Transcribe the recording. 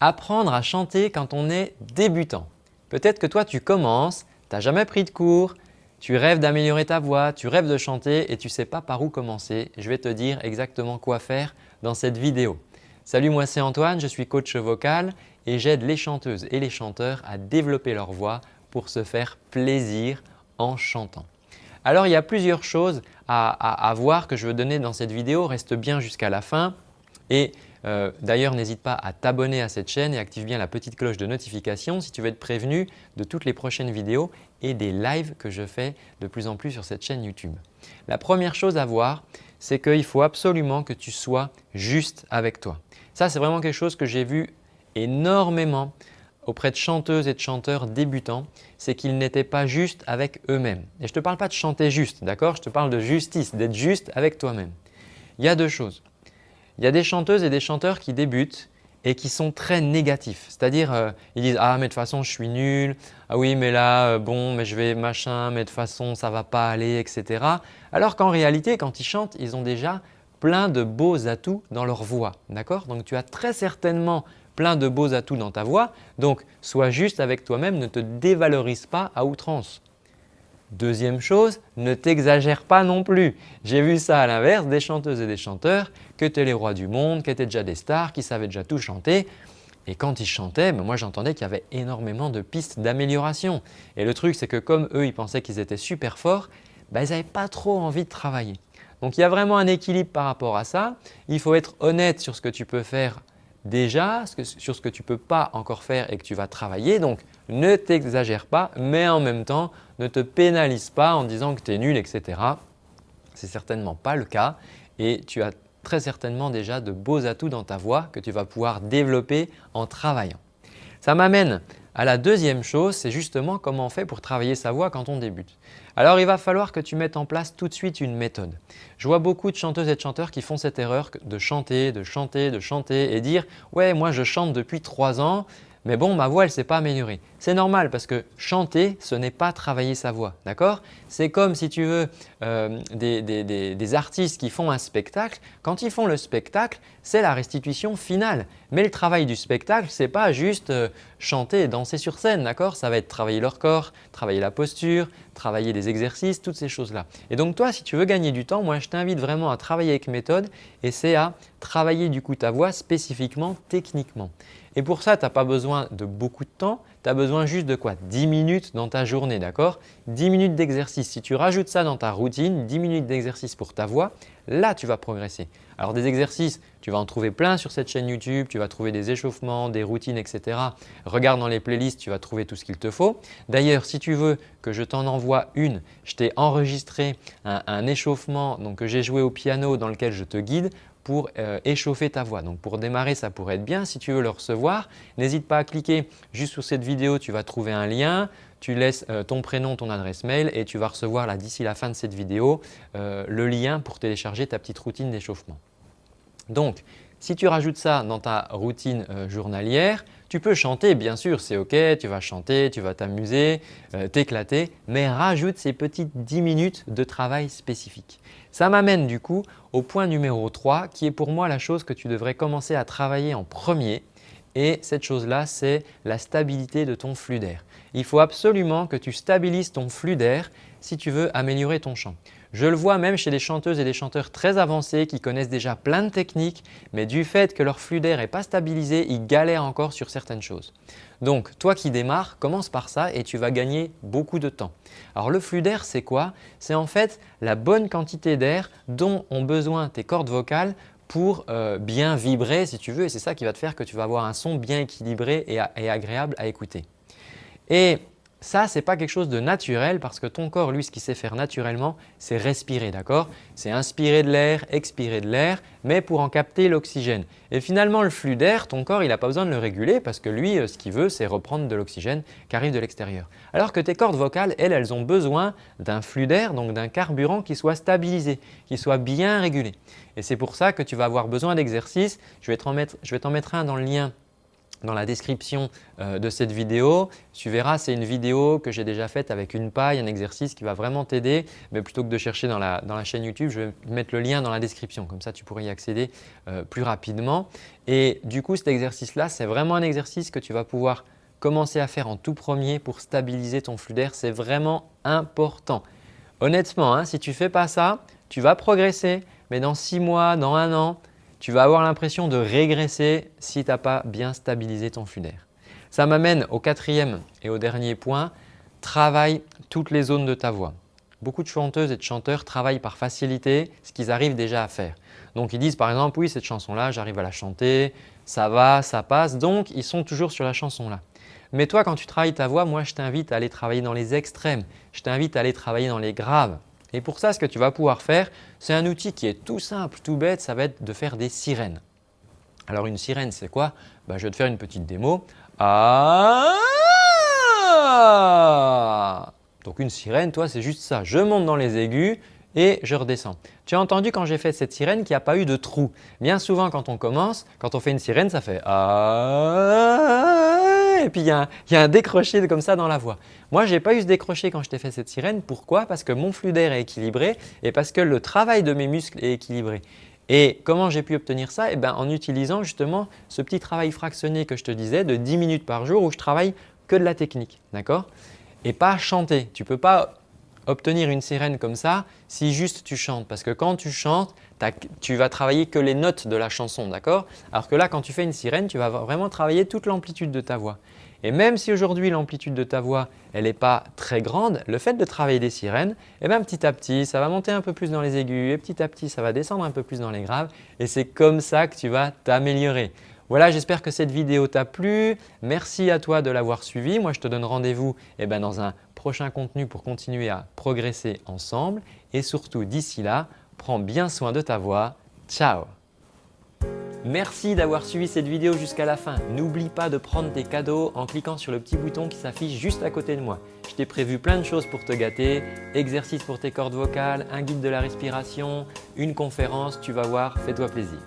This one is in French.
apprendre à chanter quand on est débutant. Peut-être que toi tu commences, tu n'as jamais pris de cours, tu rêves d'améliorer ta voix, tu rêves de chanter et tu ne sais pas par où commencer. Je vais te dire exactement quoi faire dans cette vidéo. Salut, moi c'est Antoine, je suis coach vocal et j'aide les chanteuses et les chanteurs à développer leur voix pour se faire plaisir en chantant. Alors il y a plusieurs choses à, voir que je veux donner dans cette vidéo. Reste bien jusqu'à la fin et euh, d'ailleurs n'hésite pas à t'abonner à cette chaîne et active bien la petite cloche de notification si tu veux être prévenu de toutes les prochaines vidéos et des lives que je fais de plus en plus sur cette chaîne YouTube. La première chose à voir, c'est qu'il faut absolument que tu sois juste avec toi. Ça, c'est vraiment quelque chose que j'ai vu énormément auprès de chanteuses et de chanteurs débutants, c'est qu'ils n'étaient pas justes avec eux-mêmes. Et je ne te parle pas de chanter juste, d'accord? Je te parle de justice, d'être juste avec toi-même. Il y a deux choses. Il y a des chanteuses et des chanteurs qui débutent et qui sont très négatifs. C'est-à-dire, euh, ils disent « Ah, mais de toute façon, je suis nul. Ah oui, mais là, euh, bon, mais je vais machin, mais de toute façon, ça ne va pas aller, etc. » Alors qu'en réalité, quand ils chantent, ils ont déjà plein de beaux atouts dans leur voix. D'accord? Donc, tu as très certainement plein de beaux atouts dans ta voix. Donc, sois juste avec toi-même, ne te dévalorise pas à outrance. Deuxième chose, ne t'exagère pas non plus. J'ai vu ça à l'inverse, des chanteuses et des chanteurs que étaient les rois du monde, qui étaient déjà des stars, qui savaient déjà tout chanter. Et quand ils chantaient, ben moi j'entendais qu'il y avait énormément de pistes d'amélioration. Et le truc, c'est que comme eux, ils pensaient qu'ils étaient super forts, ben, ils n'avaient pas trop envie de travailler. Donc il y a vraiment un équilibre par rapport à ça. Il faut être honnête sur ce que tu peux faire déjà sur ce que tu ne peux pas encore faire et que tu vas travailler. Donc, ne t'exagère pas, mais en même temps, ne te pénalise pas en disant que tu es nul, etc. Ce n'est certainement pas le cas et tu as très certainement déjà de beaux atouts dans ta voix que tu vas pouvoir développer en travaillant. Ça m'amène à la deuxième chose, c'est justement comment on fait pour travailler sa voix quand on débute. Alors, il va falloir que tu mettes en place tout de suite une méthode. Je vois beaucoup de chanteuses et de chanteurs qui font cette erreur de chanter, de chanter, de chanter et dire « ouais, moi je chante depuis trois ans, mais bon, ma voix, elle ne s'est pas améliorée. C'est normal parce que chanter, ce n'est pas travailler sa voix. D'accord? C'est comme si tu veux euh, des, artistes qui font un spectacle. Quand ils font le spectacle, c'est la restitution finale. Mais le travail du spectacle, ce n'est pas juste euh, chanter et danser sur scène. D'accord? Ça va être travailler leur corps, travailler la posture, travailler des exercices, toutes ces choses-là. Et donc toi, si tu veux gagner du temps, moi je t'invite vraiment à travailler avec méthode et c'est à travailler du coup ta voix spécifiquement, techniquement. Et pour ça, tu n'as pas besoin de beaucoup de temps, tu besoin juste de quoi? 10 minutes dans ta journée, d'accord? 10 minutes d'exercice. Si tu rajoutes ça dans ta routine, 10 minutes d'exercice pour ta voix, là tu vas progresser. Alors des exercices, tu vas en trouver plein sur cette chaîne YouTube, tu vas trouver des échauffements, des routines, etc. Regarde dans les playlists, tu vas trouver tout ce qu'il te faut. D'ailleurs, si tu veux que je t'en envoie une, je t'ai enregistré un, un échauffement donc, que j'ai joué au piano dans lequel je te guide pour euh, échauffer ta voix. Donc pour démarrer, ça pourrait être bien. Si tu veux le recevoir, n'hésite pas à cliquer juste sous cette vidéo, tu vas trouver un lien. Tu laisses euh, ton prénom, ton adresse mail et tu vas recevoir là d'ici la fin de cette vidéo euh, le lien pour télécharger ta petite routine d'échauffement. Donc, si tu rajoutes ça dans ta routine journalière, tu peux chanter, bien sûr, c'est OK, tu vas chanter, tu vas t'amuser, t'éclater, mais rajoute ces petites 10 minutes de travail spécifique. Ça m'amène du coup au point numéro 3 qui est pour moi la chose que tu devrais commencer à travailler en premier et cette chose-là, c'est la stabilité de ton flux d'air. Il faut absolument que tu stabilises ton flux d'air si tu veux améliorer ton chant. Je le vois même chez des chanteuses et des chanteurs très avancés qui connaissent déjà plein de techniques, mais du fait que leur flux d'air n'est pas stabilisé, ils galèrent encore sur certaines choses. Donc, toi qui démarres, commence par ça et tu vas gagner beaucoup de temps. Alors, le flux d'air, c'est quoi? C'est en fait la bonne quantité d'air dont ont besoin tes cordes vocales pour euh, bien vibrer si tu veux et c'est ça qui va te faire que tu vas avoir un son bien équilibré et, agréable à écouter. Ça, ce n'est pas quelque chose de naturel parce que ton corps, lui, ce qu'il sait faire naturellement, c'est respirer, d'accord? C'est inspirer de l'air, expirer de l'air, mais pour en capter l'oxygène. Et finalement, le flux d'air, ton corps, il n'a pas besoin de le réguler parce que lui, euh, ce qu'il veut, c'est reprendre de l'oxygène qui arrive de l'extérieur. Alors que tes cordes vocales, elles, elles ont besoin d'un flux d'air, donc d'un carburant qui soit stabilisé, qui soit bien régulé. Et c'est pour ça que tu vas avoir besoin d'exercices. Je vais t'en mettre, mettre un dans le lien dans la description euh, de cette vidéo. Tu verras, c'est une vidéo que j'ai déjà faite avec une paille, un exercice qui va vraiment t'aider. Mais plutôt que de chercher dans la, chaîne YouTube, je vais mettre le lien dans la description. Comme ça, tu pourrais y accéder euh, plus rapidement. Et du coup, cet exercice-là, c'est vraiment un exercice que tu vas pouvoir commencer à faire en tout premier pour stabiliser ton flux d'air. C'est vraiment important. Honnêtement, hein, si tu ne fais pas ça, tu vas progresser, mais dans six mois, dans un an, tu vas avoir l'impression de régresser si tu n'as pas bien stabilisé ton flux. Ça m'amène au quatrième et au dernier point, travaille toutes les zones de ta voix. Beaucoup de chanteuses et de chanteurs travaillent par facilité ce qu'ils arrivent déjà à faire. Donc ils disent par exemple « oui cette chanson-là, j'arrive à la chanter, ça va, ça passe », donc ils sont toujours sur la chanson-là. Mais toi quand tu travailles ta voix, moi je t'invite à aller travailler dans les extrêmes, je t'invite à aller travailler dans les graves. Et pour ça, ce que tu vas pouvoir faire, c'est un outil qui est tout simple, tout bête, ça va être de faire des sirènes. Alors une sirène, c'est quoi? Bah, Je vais te faire une petite démo. Ah Donc une sirène, toi, c'est juste ça. Je monte dans les aigus et je redescends. Tu as entendu quand j'ai fait cette sirène qu'il n'y a pas eu de trou. Bien souvent, quand on commence, quand on fait une sirène, ça fait ah et puis il y, a un, décroché comme ça dans la voix. Moi, je n'ai pas eu ce décroché quand je t'ai fait cette sirène. Pourquoi? Parce que mon flux d'air est équilibré et parce que le travail de mes muscles est équilibré. Et comment j'ai pu obtenir ça? Eh ben, En utilisant justement ce petit travail fractionné que je te disais de 10 minutes par jour où je travaille que de la technique. D'accord? Et pas chanter. Tu ne peux pas obtenir une sirène comme ça si juste tu chantes. Parce que quand tu chantes, tu vas travailler que les notes de la chanson. d'accord? Alors que là, quand tu fais une sirène, tu vas vraiment travailler toute l'amplitude de ta voix. Et même si aujourd'hui l'amplitude de ta voix n'est pas très grande, le fait de travailler des sirènes, eh ben, petit à petit, ça va monter un peu plus dans les aigus et petit à petit, ça va descendre un peu plus dans les graves et c'est comme ça que tu vas t'améliorer. Voilà, j'espère que cette vidéo t'a plu. Merci à toi de l'avoir suivi. Moi, je te donne rendez-vous eh ben, dans un prochain contenu pour continuer à progresser ensemble. Et surtout, d'ici là, prends bien soin de ta voix. Ciao Merci d'avoir suivi cette vidéo jusqu'à la fin. N'oublie pas de prendre tes cadeaux en cliquant sur le petit bouton qui s'affiche juste à côté de moi. Je t'ai prévu plein de choses pour te gâter, exercices pour tes cordes vocales, un guide de la respiration, une conférence, tu vas voir, fais-toi plaisir.